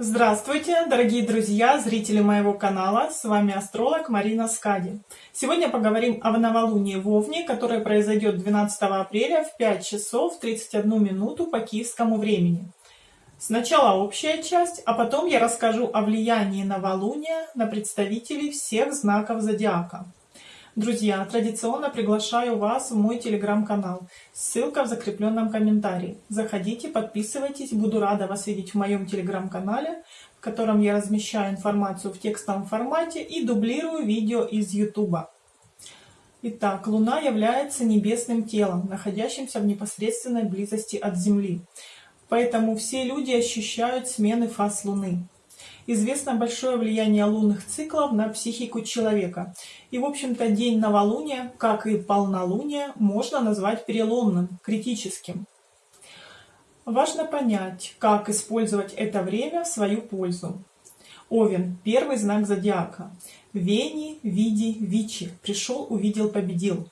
Здравствуйте, дорогие друзья, зрители моего канала, с вами астролог Марина Скади. Сегодня поговорим о новолунии в Овне, которое произойдет 12 апреля в 5 часов 31 минуту по киевскому времени. Сначала общая часть, а потом я расскажу о влиянии новолуния на представителей всех знаков зодиака. Друзья, традиционно приглашаю вас в мой телеграм-канал. Ссылка в закрепленном комментарии. Заходите, подписывайтесь. Буду рада вас видеть в моем телеграм-канале, в котором я размещаю информацию в текстовом формате и дублирую видео из YouTube. Итак, Луна является небесным телом, находящимся в непосредственной близости от Земли. Поэтому все люди ощущают смены фаз Луны известно большое влияние лунных циклов на психику человека. И, в общем-то, день новолуния, как и полнолуние, можно назвать переломным, критическим. Важно понять, как использовать это время в свою пользу. Овен – первый знак зодиака. Вени, Види, Вичи. Пришел, увидел, победил.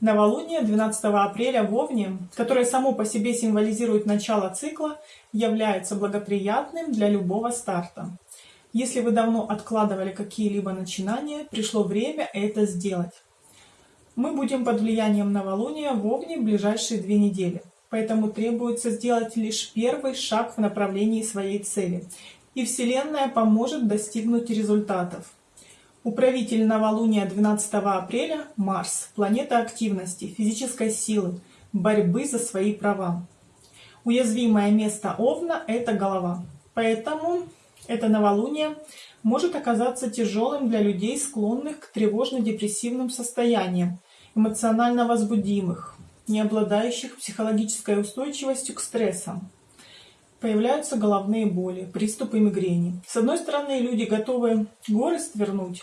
Новолуние 12 апреля в Овне, которое само по себе символизирует начало цикла, является благоприятным для любого старта. Если вы давно откладывали какие-либо начинания, пришло время это сделать. Мы будем под влиянием новолуния в Овне в ближайшие две недели, поэтому требуется сделать лишь первый шаг в направлении своей цели, и Вселенная поможет достигнуть результатов. Управитель новолуния 12 апреля – Марс, планета активности, физической силы, борьбы за свои права. Уязвимое место Овна – это голова. Поэтому это новолуние может оказаться тяжелым для людей, склонных к тревожно-депрессивным состояниям, эмоционально возбудимых, не обладающих психологической устойчивостью к стрессам. Появляются головные боли, приступы мигрени. С одной стороны, люди готовы горы свернуть,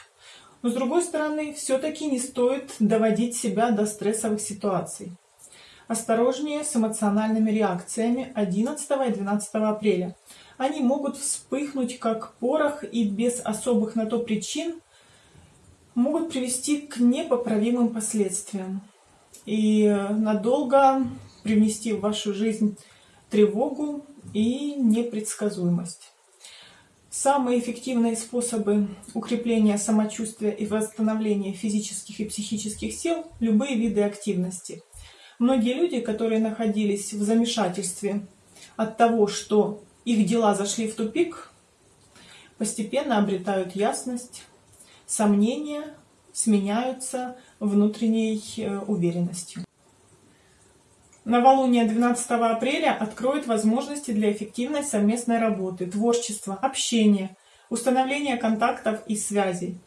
но с другой стороны, все-таки не стоит доводить себя до стрессовых ситуаций. Осторожнее с эмоциональными реакциями 11 и 12 апреля. Они могут вспыхнуть как порох и без особых на то причин могут привести к непоправимым последствиям и надолго привнести в вашу жизнь тревогу и непредсказуемость. Самые эффективные способы укрепления самочувствия и восстановления физических и психических сил – любые виды активности. Многие люди, которые находились в замешательстве от того, что их дела зашли в тупик, постепенно обретают ясность, сомнения сменяются внутренней э, уверенностью. Новолуние 12 апреля откроет возможности для эффективной совместной работы, творчества, общения, установления контактов и связей,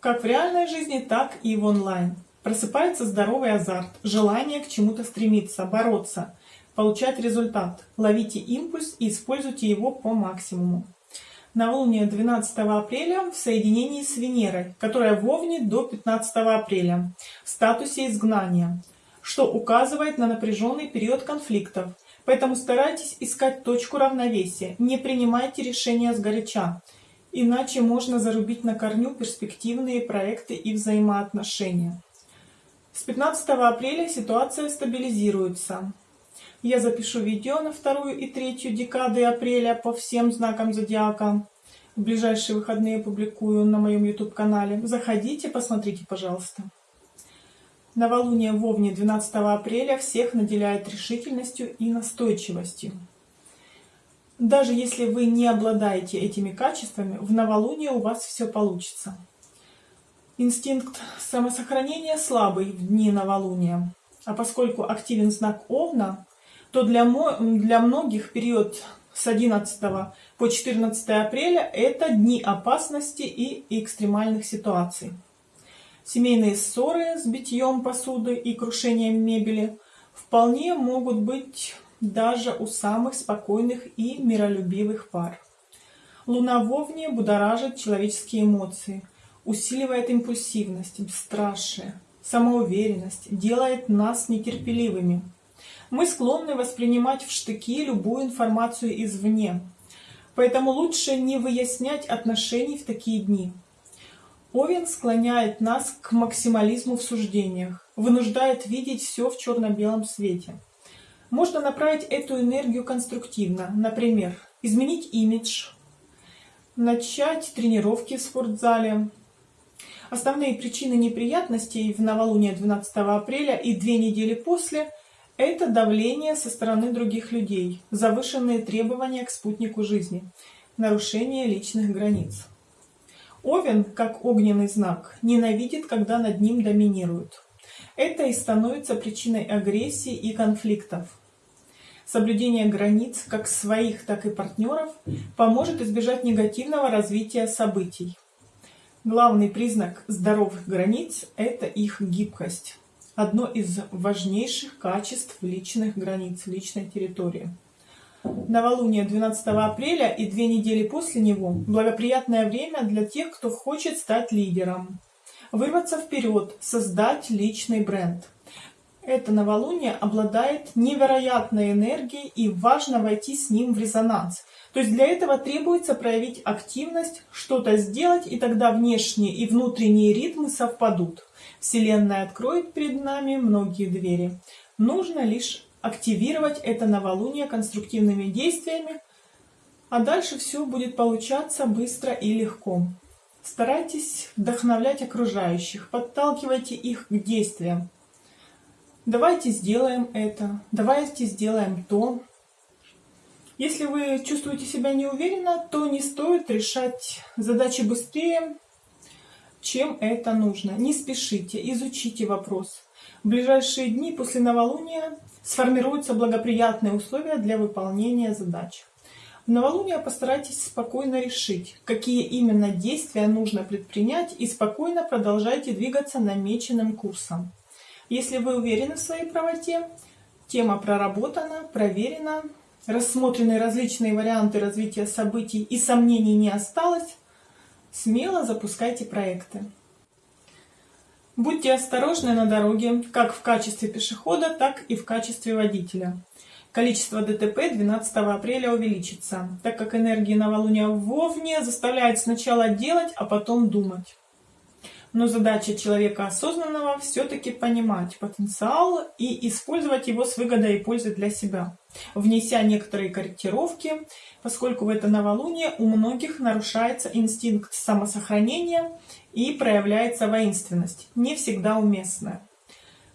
как в реальной жизни, так и в онлайн. Просыпается здоровый азарт, желание к чему-то стремиться, бороться, получать результат. Ловите импульс и используйте его по максимуму. Новолуние 12 апреля в соединении с Венерой, которая в Овне до 15 апреля, в статусе изгнания что указывает на напряженный период конфликтов. Поэтому старайтесь искать точку равновесия, не принимайте решения сгоряча, иначе можно зарубить на корню перспективные проекты и взаимоотношения. С 15 апреля ситуация стабилизируется. Я запишу видео на вторую и третью декады апреля по всем знакам зодиака. В ближайшие выходные публикую на моем YouTube-канале. Заходите, посмотрите, пожалуйста. Новолуние в Овне 12 апреля всех наделяет решительностью и настойчивостью. Даже если вы не обладаете этими качествами, в новолуние у вас все получится. Инстинкт самосохранения слабый в дни новолуния. А поскольку активен знак Овна, то для, для многих период с 11 по 14 апреля это дни опасности и экстремальных ситуаций. Семейные ссоры с битьем посуды и крушением мебели вполне могут быть даже у самых спокойных и миролюбивых пар. Луна в Овне будоражит человеческие эмоции, усиливает импульсивность, бесстрашие, самоуверенность, делает нас нетерпеливыми. Мы склонны воспринимать в штыки любую информацию извне, поэтому лучше не выяснять отношений в такие дни. Овен склоняет нас к максимализму в суждениях, вынуждает видеть все в черно-белом свете. Можно направить эту энергию конструктивно, например, изменить имидж, начать тренировки в спортзале. Основные причины неприятностей в новолуние 12 апреля и две недели после – это давление со стороны других людей, завышенные требования к спутнику жизни, нарушение личных границ. Овен, как огненный знак, ненавидит, когда над ним доминируют. Это и становится причиной агрессии и конфликтов. Соблюдение границ как своих, так и партнеров поможет избежать негативного развития событий. Главный признак здоровых границ – это их гибкость. Одно из важнейших качеств личных границ, личной территории. Новолуние 12 апреля и две недели после него – благоприятное время для тех, кто хочет стать лидером, вырваться вперед, создать личный бренд. Это новолуние обладает невероятной энергией и важно войти с ним в резонанс. То есть для этого требуется проявить активность, что-то сделать, и тогда внешние и внутренние ритмы совпадут. Вселенная откроет перед нами многие двери. Нужно лишь активировать это новолуние конструктивными действиями, а дальше все будет получаться быстро и легко. Старайтесь вдохновлять окружающих, подталкивайте их к действиям. Давайте сделаем это, давайте сделаем то. Если вы чувствуете себя неуверенно, то не стоит решать задачи быстрее, чем это нужно. Не спешите, изучите вопрос. В ближайшие дни после новолуния сформируются благоприятные условия для выполнения задач. В новолуние постарайтесь спокойно решить, какие именно действия нужно предпринять и спокойно продолжайте двигаться намеченным курсом. Если вы уверены в своей правоте, тема проработана, проверена, рассмотрены различные варианты развития событий и сомнений не осталось, смело запускайте проекты. Будьте осторожны на дороге, как в качестве пешехода, так и в качестве водителя. Количество ДТП 12 апреля увеличится, так как энергия новолуния в Вовне заставляет сначала делать, а потом думать. Но задача человека осознанного все-таки понимать потенциал и использовать его с выгодой и пользой для себя, внеся некоторые корректировки, поскольку в это новолуние у многих нарушается инстинкт самосохранения и проявляется воинственность, не всегда уместная.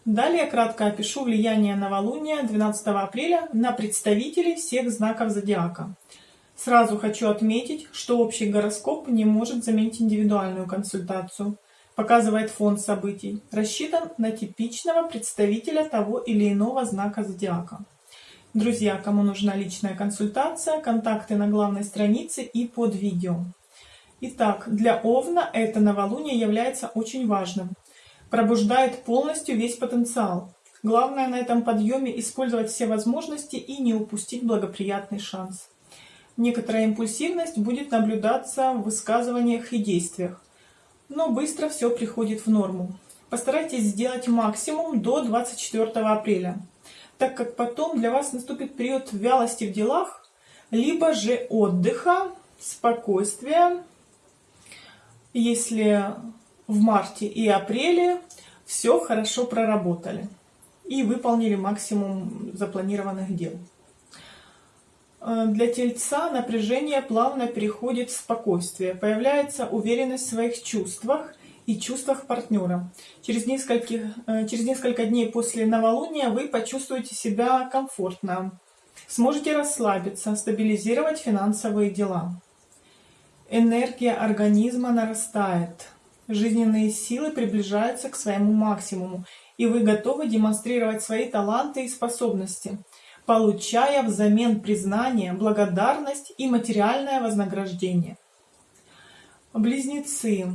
Далее кратко опишу влияние новолуния 12 апреля на представителей всех знаков зодиака. Сразу хочу отметить, что общий гороскоп не может заменить индивидуальную консультацию – показывает фон событий, рассчитан на типичного представителя того или иного знака зодиака. Друзья, кому нужна личная консультация, контакты на главной странице и под видео. Итак, для Овна это новолуние является очень важным. Пробуждает полностью весь потенциал. Главное на этом подъеме использовать все возможности и не упустить благоприятный шанс. Некоторая импульсивность будет наблюдаться в высказываниях и действиях но быстро все приходит в норму. Постарайтесь сделать максимум до 24 апреля, так как потом для вас наступит период вялости в делах, либо же отдыха, спокойствия, если в марте и апреле все хорошо проработали и выполнили максимум запланированных дел. Э, для тельца напряжение плавно переходит в спокойствие, появляется уверенность в своих чувствах и чувствах партнера. Через, нескольких, э, через несколько дней после новолуния вы почувствуете себя комфортно, сможете расслабиться, стабилизировать финансовые дела. Энергия организма нарастает, жизненные силы приближаются к своему максимуму, и вы готовы демонстрировать свои таланты и способности – получая взамен признание, благодарность и материальное вознаграждение. Близнецы.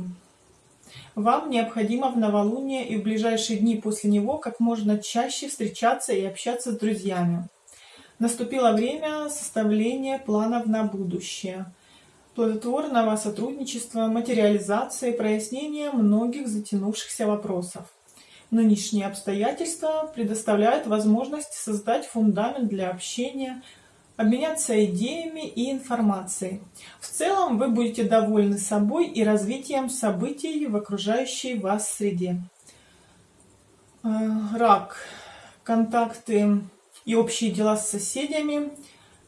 Вам необходимо в новолуние и в ближайшие дни после него как можно чаще встречаться и общаться с друзьями. Наступило время составления планов на будущее, плодотворного сотрудничества, материализации, прояснения многих затянувшихся вопросов. Нынешние обстоятельства предоставляют возможность создать фундамент для общения, обменяться идеями и информацией. В целом вы будете довольны собой и развитием событий в окружающей вас среде. Э, рак. Контакты и общие дела с соседями,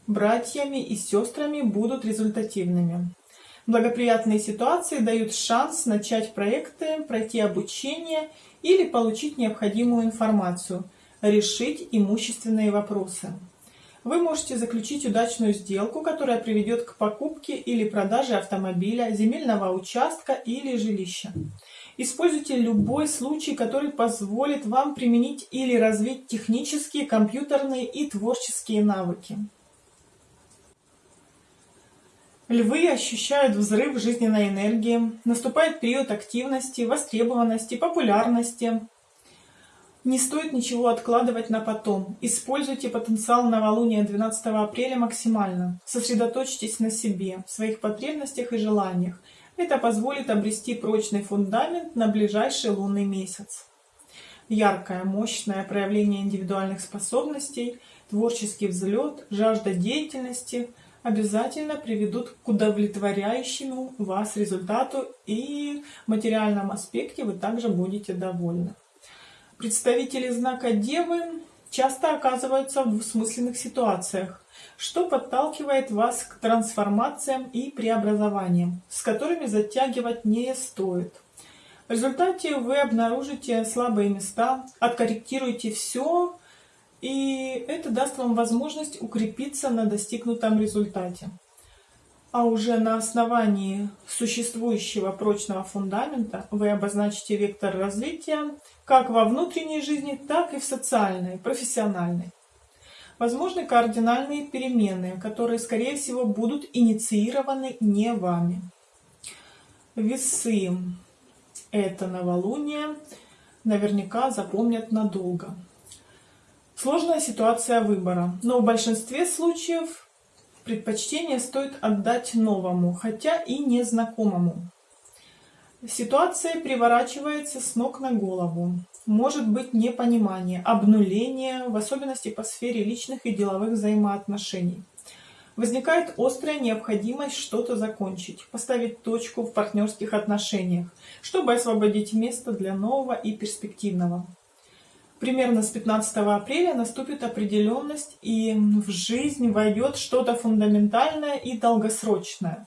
братьями и сестрами будут результативными. Благоприятные ситуации дают шанс начать проекты, пройти обучение или получить необходимую информацию, решить имущественные вопросы. Вы можете заключить удачную сделку, которая приведет к покупке или продаже автомобиля, земельного участка или жилища. Используйте любой случай, который позволит вам применить или развить технические, компьютерные и творческие навыки. Львы ощущают взрыв жизненной энергии, наступает период активности, востребованности, популярности. Не стоит ничего откладывать на потом. Используйте потенциал новолуния 12 апреля максимально. Сосредоточьтесь на себе, своих потребностях и желаниях. Это позволит обрести прочный фундамент на ближайший лунный месяц. Яркое, мощное проявление индивидуальных способностей, творческий взлет, жажда деятельности обязательно приведут к удовлетворяющему вас результату и в материальном аспекте вы также будете довольны. Представители знака Девы часто оказываются в двусмысленных ситуациях, что подталкивает вас к трансформациям и преобразованиям, с которыми затягивать не стоит. В результате вы обнаружите слабые места, откорректируете все, и это даст вам возможность укрепиться на достигнутом результате. А уже на основании существующего прочного фундамента вы обозначите вектор развития как во внутренней жизни, так и в социальной, профессиональной. Возможны кардинальные перемены, которые, скорее всего, будут инициированы не вами. Весы. Это новолуние наверняка запомнят надолго. Сложная ситуация выбора, но в большинстве случаев предпочтение стоит отдать новому, хотя и незнакомому. Ситуация переворачивается с ног на голову. Может быть непонимание, обнуление, в особенности по сфере личных и деловых взаимоотношений. Возникает острая необходимость что-то закончить, поставить точку в партнерских отношениях, чтобы освободить место для нового и перспективного. Примерно с 15 апреля наступит определенность и в жизнь войдет что-то фундаментальное и долгосрочное.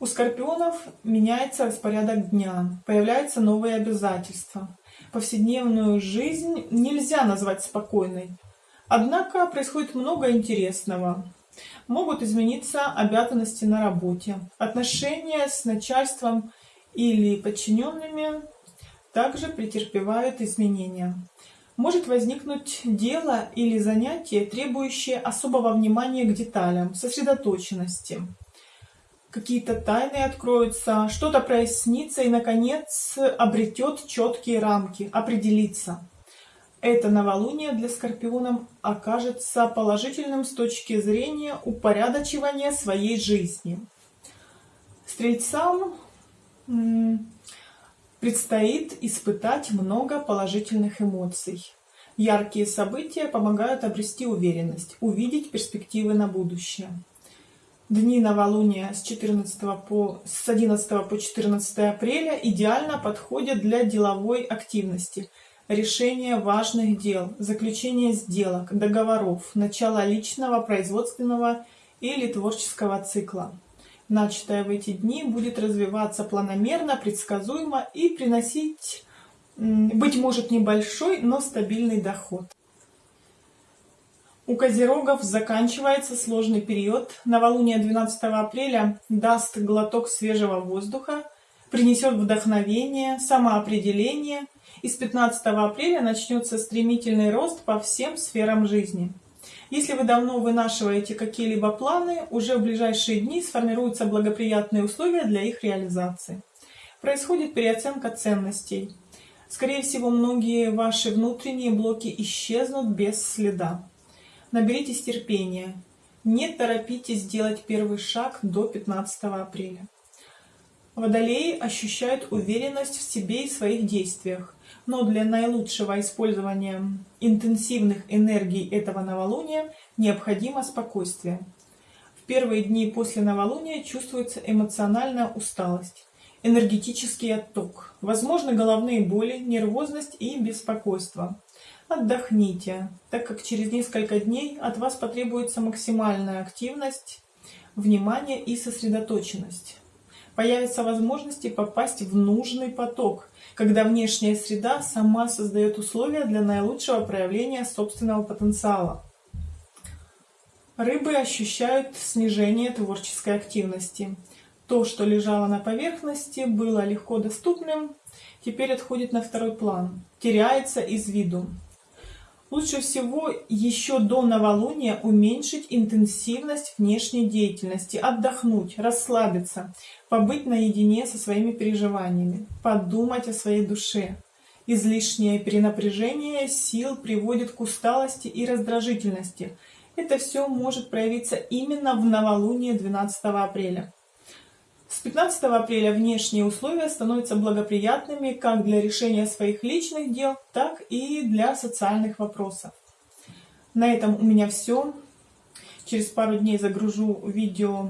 У скорпионов меняется распорядок дня, появляются новые обязательства. Повседневную жизнь нельзя назвать спокойной. Однако происходит много интересного. Могут измениться обязанности на работе, отношения с начальством или подчиненными также претерпевают изменения. Может возникнуть дело или занятие, требующее особого внимания к деталям, сосредоточенности какие-то тайны откроются, что-то прояснится и, наконец, обретет четкие рамки, определится. Это новолуние для скорпионов окажется положительным с точки зрения упорядочивания своей жизни. Стрельцам предстоит испытать много положительных эмоций. Яркие события помогают обрести уверенность, увидеть перспективы на будущее. Дни новолуния с, 14 по, с 11 по 14 апреля идеально подходят для деловой активности, решения важных дел, заключения сделок, договоров, начала личного, производственного или творческого цикла. Начатое в эти дни будет развиваться планомерно, предсказуемо и приносить, быть может, небольшой, но стабильный доход. У козерогов заканчивается сложный период. Новолуние 12 апреля даст глоток свежего воздуха, принесет вдохновение, самоопределение. И с 15 апреля начнется стремительный рост по всем сферам жизни. Если вы давно вынашиваете какие-либо планы, уже в ближайшие дни сформируются благоприятные условия для их реализации. Происходит переоценка ценностей. Скорее всего, многие ваши внутренние блоки исчезнут без следа. Наберитесь терпения. Не торопитесь сделать первый шаг до 15 апреля. Водолеи ощущают уверенность в себе и своих действиях, но для наилучшего использования интенсивных энергий этого новолуния необходимо спокойствие. В первые дни после новолуния чувствуется эмоциональная усталость, энергетический отток, возможны головные боли, нервозность и беспокойство. Отдохните, так как через несколько дней от вас потребуется максимальная активность, внимание и сосредоточенность. Появятся возможности попасть в нужный поток, когда внешняя среда сама создает условия для наилучшего проявления собственного потенциала. Рыбы ощущают снижение творческой активности. То, что лежало на поверхности, было легко доступным, теперь отходит на второй план, теряется из виду. Лучше всего еще до новолуния уменьшить интенсивность внешней деятельности, отдохнуть, расслабиться, побыть наедине со своими переживаниями, подумать о своей душе. Излишнее перенапряжение сил приводит к усталости и раздражительности. Это все может проявиться именно в новолуние 12 апреля. С 15 апреля внешние условия становятся благоприятными как для решения своих личных дел, так и для социальных вопросов. На этом у меня все. Через пару дней загружу видео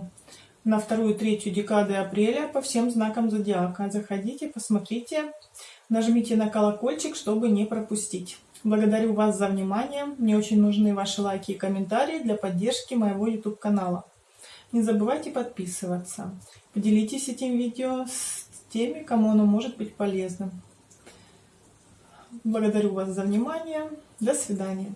на вторую третью декады апреля по всем знакам зодиака. Заходите, посмотрите, нажмите на колокольчик, чтобы не пропустить. Благодарю вас за внимание. Мне очень нужны ваши лайки и комментарии для поддержки моего YouTube канала. Не забывайте подписываться. Поделитесь этим видео с теми, кому оно может быть полезным. Благодарю вас за внимание. До свидания.